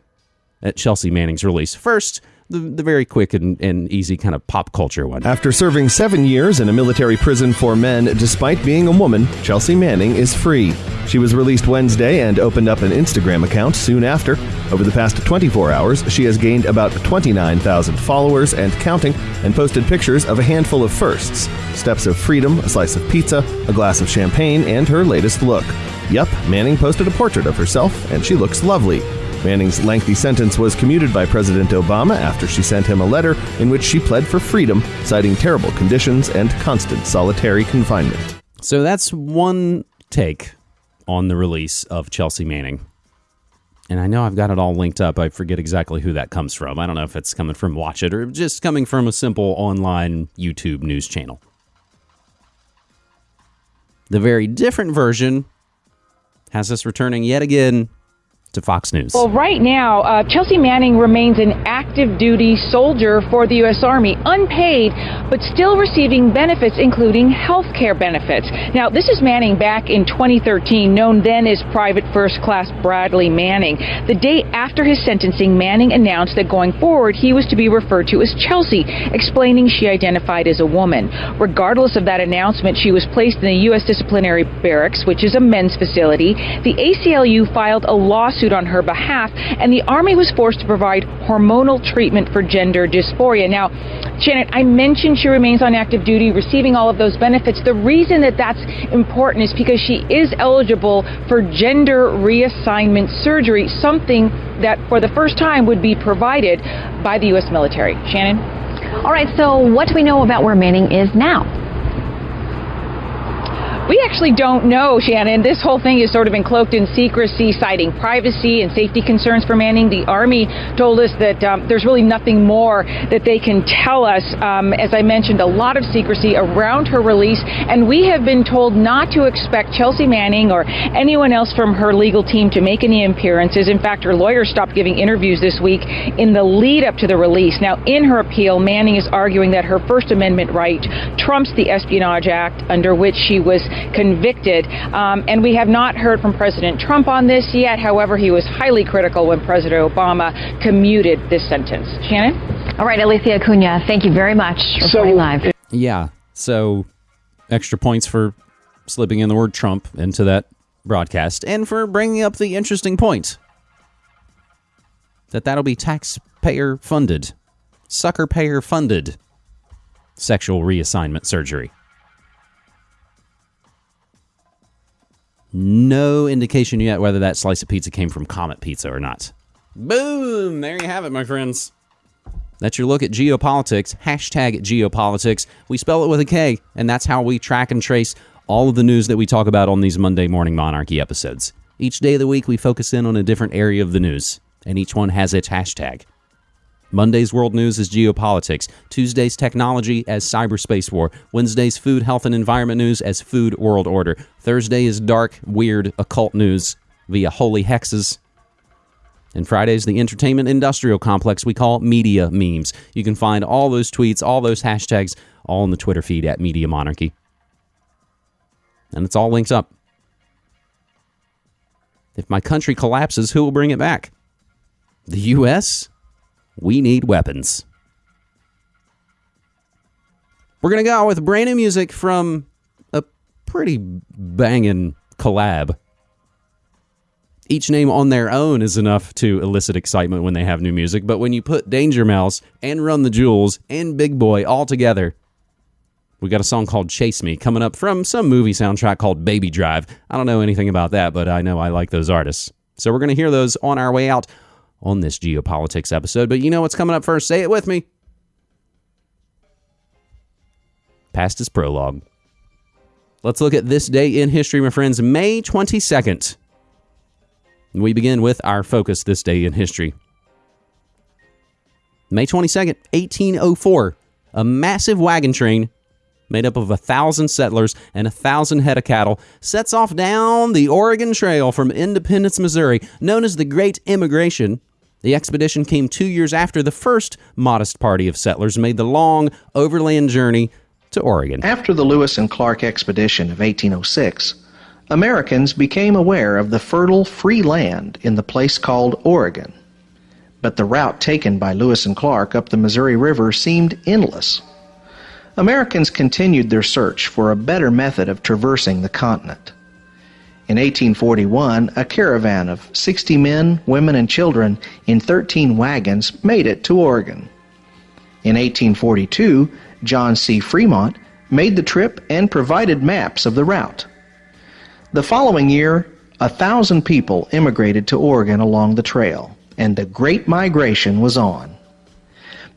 at Chelsea Manning's release. First, the, the very quick and, and easy kind of pop culture one. After serving seven years in a military prison for men, despite being a woman, Chelsea Manning is free. She was released Wednesday and opened up an Instagram account soon after. Over the past 24 hours, she has gained about 29,000 followers and counting, and posted pictures of a handful of firsts steps of freedom, a slice of pizza, a glass of champagne, and her latest look. Yup, Manning posted a portrait of herself, and she looks lovely. Manning's lengthy sentence was commuted by President Obama after she sent him a letter in which she pled for freedom, citing terrible conditions and constant solitary confinement. So that's one take on the release of Chelsea Manning. And I know I've got it all linked up. I forget exactly who that comes from. I don't know if it's coming from Watch It or just coming from a simple online YouTube news channel. The very different version has us returning yet again to Fox News. Well, right now, uh, Chelsea Manning remains an active duty soldier for the U.S. Army, unpaid, but still receiving benefits, including health care benefits. Now, this is Manning back in 2013, known then as Private First Class Bradley Manning. The day after his sentencing, Manning announced that going forward, he was to be referred to as Chelsea, explaining she identified as a woman. Regardless of that announcement, she was placed in the U.S. Disciplinary Barracks, which is a men's facility. The ACLU filed a lawsuit lawsuit on her behalf, and the Army was forced to provide hormonal treatment for gender dysphoria. Now, Janet, I mentioned she remains on active duty, receiving all of those benefits. The reason that that's important is because she is eligible for gender reassignment surgery, something that for the first time would be provided by the U.S. military. Shannon? All right, so what do we know about where Manning is now? We actually don't know, Shannon. This whole thing is sort of encloaked in secrecy, citing privacy and safety concerns for Manning. The Army told us that um, there's really nothing more that they can tell us. Um, as I mentioned, a lot of secrecy around her release, and we have been told not to expect Chelsea Manning or anyone else from her legal team to make any appearances. In fact, her lawyer stopped giving interviews this week in the lead up to the release. Now, in her appeal, Manning is arguing that her First Amendment right trumps the Espionage Act, under which she was convicted. Um, and we have not heard from President Trump on this yet. However, he was highly critical when President Obama commuted this sentence. Shannon? All right, Alicia Acuna, thank you very much for so, live. Yeah. So extra points for slipping in the word Trump into that broadcast and for bringing up the interesting point that that'll be taxpayer funded, sucker payer funded sexual reassignment surgery. No indication yet whether that slice of pizza came from Comet Pizza or not. Boom! There you have it, my friends. That's your look at geopolitics. Hashtag geopolitics. We spell it with a K, and that's how we track and trace all of the news that we talk about on these Monday Morning Monarchy episodes. Each day of the week, we focus in on a different area of the news, and each one has its hashtag. Monday's world news is geopolitics. Tuesday's technology as cyberspace war. Wednesday's food, health, and environment news as food world order. Thursday is dark, weird, occult news via holy hexes. And Friday's the entertainment industrial complex we call media memes. You can find all those tweets, all those hashtags, all in the Twitter feed at Media Monarchy. And it's all linked up. If my country collapses, who will bring it back? The U.S.? We need weapons. We're going to go out with brand new music from a pretty banging collab. Each name on their own is enough to elicit excitement when they have new music, but when you put Danger Mouse and Run the Jewels and Big Boi all together, we got a song called Chase Me coming up from some movie soundtrack called Baby Drive. I don't know anything about that, but I know I like those artists. So we're going to hear those on our way out on this geopolitics episode. But you know what's coming up first? Say it with me. Past his prologue. Let's look at this day in history, my friends. May 22nd. We begin with our focus this day in history. May 22nd, 1804. A massive wagon train made up of a thousand settlers and a thousand head of cattle, sets off down the Oregon Trail from Independence, Missouri, known as the Great Immigration. The expedition came two years after the first modest party of settlers made the long overland journey to Oregon. After the Lewis and Clark expedition of 1806, Americans became aware of the fertile free land in the place called Oregon. But the route taken by Lewis and Clark up the Missouri River seemed endless. Americans continued their search for a better method of traversing the continent. In 1841, a caravan of 60 men, women, and children in 13 wagons made it to Oregon. In 1842, John C. Fremont made the trip and provided maps of the route. The following year, a thousand people immigrated to Oregon along the trail, and the Great Migration was on.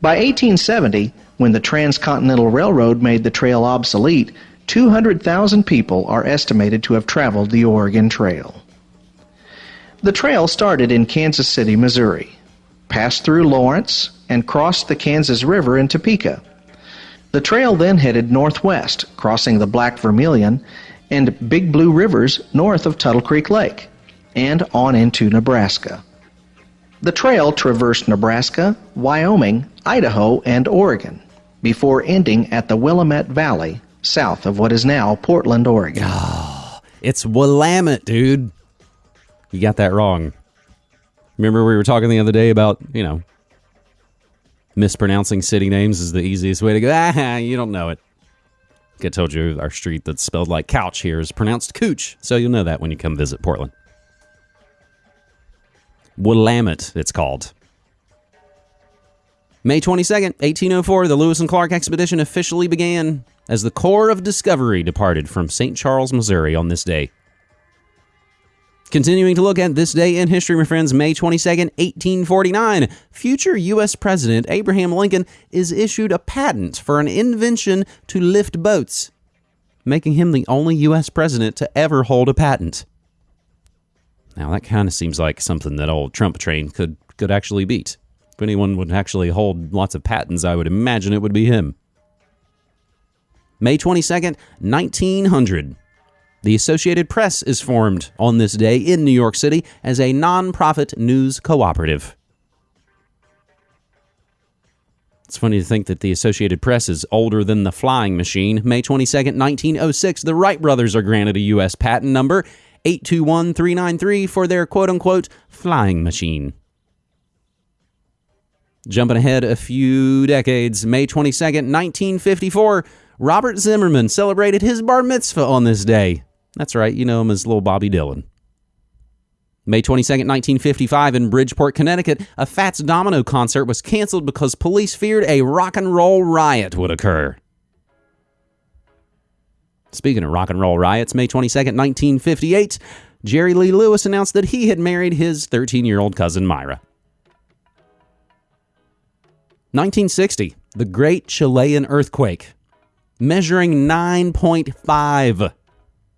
By 1870, when the Transcontinental Railroad made the trail obsolete, 200,000 people are estimated to have traveled the Oregon Trail. The trail started in Kansas City, Missouri, passed through Lawrence, and crossed the Kansas River in Topeka. The trail then headed northwest, crossing the Black Vermilion and Big Blue Rivers north of Tuttle Creek Lake, and on into Nebraska. The trail traversed Nebraska, Wyoming, Idaho, and Oregon before ending at the Willamette Valley, south of what is now Portland, Oregon. Oh, it's Willamette, dude. You got that wrong. Remember we were talking the other day about, you know, mispronouncing city names is the easiest way to go. Ah, you don't know it. I told you our street that's spelled like couch here is pronounced cooch, so you'll know that when you come visit Portland. Willamette, it's called. May 22nd, 1804, the Lewis and Clark expedition officially began as the Corps of Discovery departed from St. Charles, Missouri on this day. Continuing to look at this day in history, my friends, May 22nd, 1849, future U.S. President Abraham Lincoln is issued a patent for an invention to lift boats, making him the only U.S. president to ever hold a patent. Now, that kind of seems like something that old Trump train could, could actually beat. If anyone would actually hold lots of patents, I would imagine it would be him. May 22nd, 1900. The Associated Press is formed on this day in New York City as a nonprofit news cooperative. It's funny to think that the Associated Press is older than the flying machine. May 22nd, 1906, the Wright brothers are granted a U.S. patent number 821393 for their quote unquote flying machine. Jumping ahead a few decades, May 22nd, 1954, Robert Zimmerman celebrated his bar mitzvah on this day. That's right, you know him as little Bobby Dylan. May 22nd, 1955, in Bridgeport, Connecticut, a Fats Domino concert was canceled because police feared a rock and roll riot would occur. Speaking of rock and roll riots, May 22nd, 1958, Jerry Lee Lewis announced that he had married his 13 year old cousin Myra. 1960, the Great Chilean Earthquake, measuring 9.5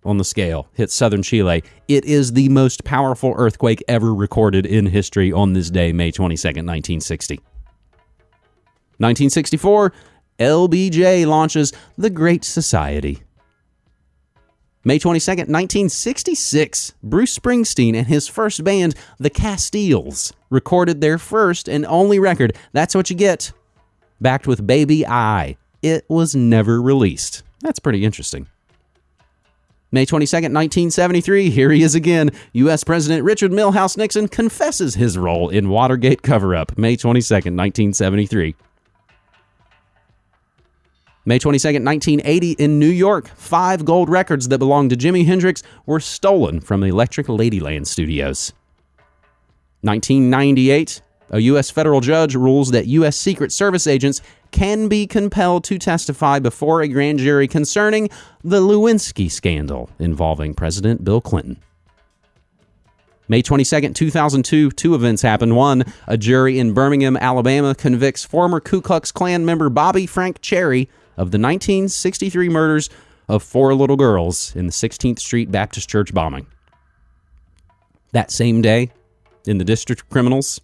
on the scale, hit southern Chile. It is the most powerful earthquake ever recorded in history on this day, May 22nd, 1960. 1964, LBJ launches The Great Society. May 22nd, 1966, Bruce Springsteen and his first band, The Castiles, recorded their first and only record, That's What You Get, backed with Baby I. It was never released. That's pretty interesting. May 22nd, 1973, here he is again. U.S. President Richard Milhous Nixon confesses his role in Watergate cover up. May 22nd, 1973. May 22nd, 1980, in New York, five gold records that belonged to Jimi Hendrix were stolen from Electric Ladyland studios. 1998, a U.S. federal judge rules that U.S. Secret Service agents can be compelled to testify before a grand jury concerning the Lewinsky scandal involving President Bill Clinton. May 22nd, 2002, two events happened. One, a jury in Birmingham, Alabama convicts former Ku Klux Klan member Bobby Frank Cherry of the 1963 murders of four little girls in the 16th Street Baptist Church bombing. That same day, in the District of Criminals,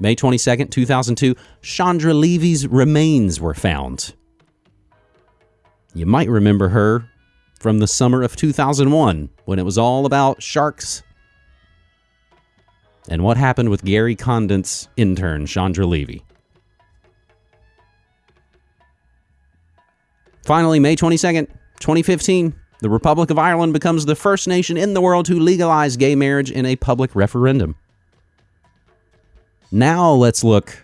May 22nd, 2002, Chandra Levy's remains were found. You might remember her from the summer of 2001 when it was all about sharks and what happened with Gary Condit's intern, Chandra Levy. Finally, May 22nd, 2015, the Republic of Ireland becomes the first nation in the world to legalize gay marriage in a public referendum. Now let's look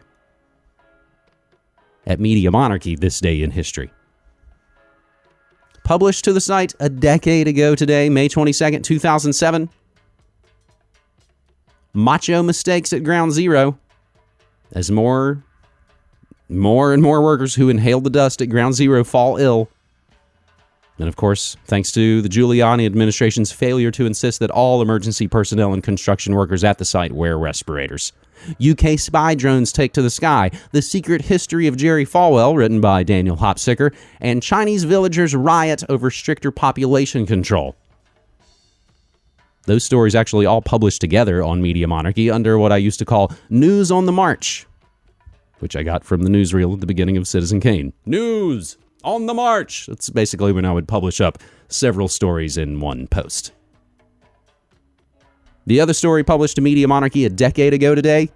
at Media Monarchy this day in history. Published to the site a decade ago today, May 22nd, 2007. Macho mistakes at ground zero as more more and more workers who inhale the dust at ground zero fall ill. And of course, thanks to the Giuliani administration's failure to insist that all emergency personnel and construction workers at the site wear respirators. UK spy drones take to the sky, The Secret History of Jerry Falwell, written by Daniel Hopsicker, and Chinese villagers riot over stricter population control. Those stories actually all published together on Media Monarchy under what I used to call News on the March, which I got from the newsreel at the beginning of Citizen Kane. News on the March! That's basically when I would publish up several stories in one post. The other story published to Media Monarchy a decade ago today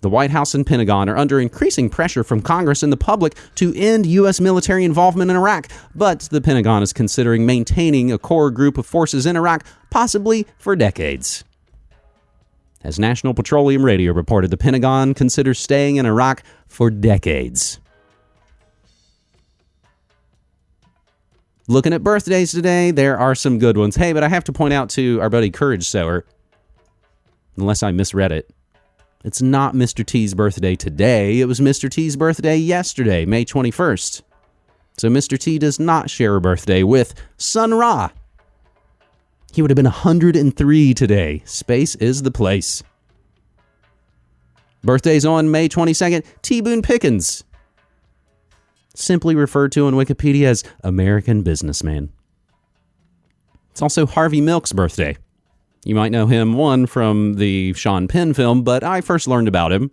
the White House and Pentagon are under increasing pressure from Congress and the public to end U.S. military involvement in Iraq, but the Pentagon is considering maintaining a core group of forces in Iraq, possibly for decades. As National Petroleum Radio reported, the Pentagon considers staying in Iraq for decades. Looking at birthdays today, there are some good ones. Hey, but I have to point out to our buddy Courage Sower, unless I misread it, it's not Mr. T's birthday today. It was Mr. T's birthday yesterday, May 21st. So Mr. T does not share a birthday with Sun Ra. He would have been 103 today. Space is the place. Birthdays on May 22nd, T. Boone Pickens. Simply referred to on Wikipedia as American businessman. It's also Harvey Milk's birthday. You might know him, one, from the Sean Penn film, but I first learned about him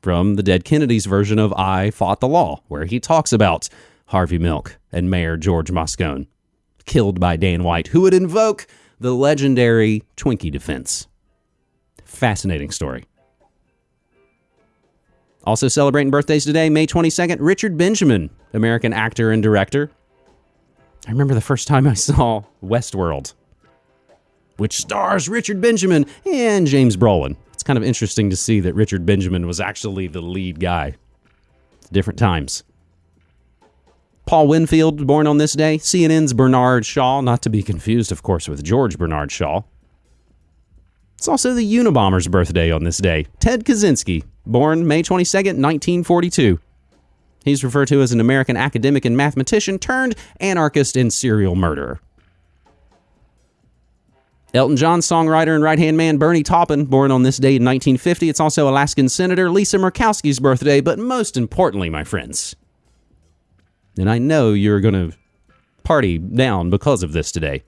from the Dead Kennedys version of I Fought the Law, where he talks about Harvey Milk and Mayor George Moscone, killed by Dan White, who would invoke the legendary Twinkie defense. Fascinating story. Also celebrating birthdays today, May 22nd, Richard Benjamin, American actor and director. I remember the first time I saw Westworld which stars Richard Benjamin and James Brolin. It's kind of interesting to see that Richard Benjamin was actually the lead guy. Different times. Paul Winfield, born on this day. CNN's Bernard Shaw, not to be confused, of course, with George Bernard Shaw. It's also the Unabomber's birthday on this day. Ted Kaczynski, born May 22nd, 1942. He's referred to as an American academic and mathematician turned anarchist and serial murderer. Elton John songwriter and right hand man Bernie Taupin, born on this day in 1950. It's also Alaskan Senator Lisa Murkowski's birthday, but most importantly, my friends, and I know you're going to party down because of this today.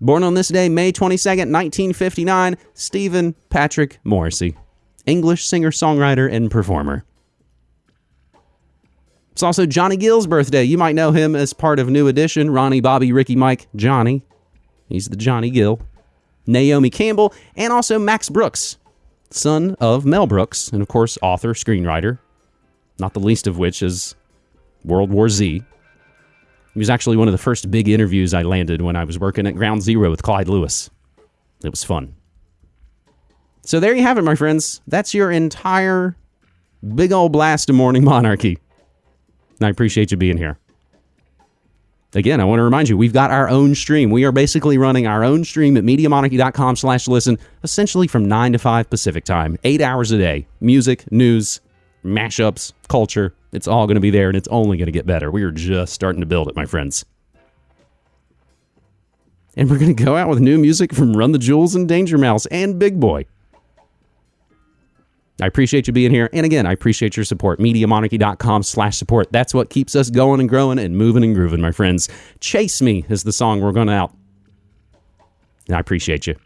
Born on this day, May 22nd, 1959, Stephen Patrick Morrissey, English singer songwriter and performer. It's also Johnny Gill's birthday. You might know him as part of New Edition Ronnie, Bobby, Ricky, Mike, Johnny. He's the Johnny Gill. Naomi Campbell, and also Max Brooks, son of Mel Brooks, and of course, author, screenwriter, not the least of which is World War Z. He was actually one of the first big interviews I landed when I was working at Ground Zero with Clyde Lewis. It was fun. So there you have it, my friends. That's your entire big old blast of morning monarchy. And I appreciate you being here. Again, I want to remind you, we've got our own stream. We are basically running our own stream at MediaMonarchy.com slash listen, essentially from 9 to 5 Pacific time, eight hours a day. Music, news, mashups, culture. It's all going to be there and it's only going to get better. We are just starting to build it, my friends. And we're going to go out with new music from Run the Jewels and Danger Mouse and Big Boi. I appreciate you being here. And again, I appreciate your support. MediaMonarchy.com slash support. That's what keeps us going and growing and moving and grooving, my friends. Chase Me is the song we're going out. And I appreciate you.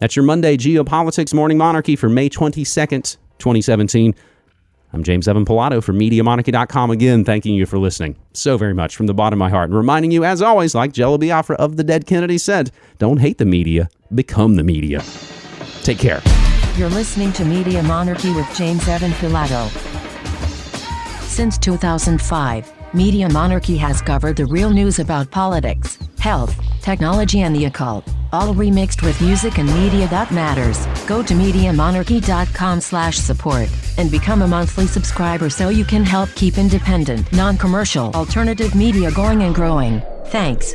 That's your Monday Geopolitics Morning Monarchy for May 22nd, 2017. I'm James Evan Pilato from MediaMonarchy.com again, thanking you for listening so very much from the bottom of my heart. And reminding you, as always, like Jello Biafra of the Dead Kennedy said, don't hate the media, become the media. Take care. You're listening to Media Monarchy with James Evan Pilato. Since 2005, Media Monarchy has covered the real news about politics, health, technology, and the occult, all remixed with music and media that matters. Go to MediaMonarchy.com slash support and become a monthly subscriber so you can help keep independent, non-commercial, alternative media going and growing. Thanks.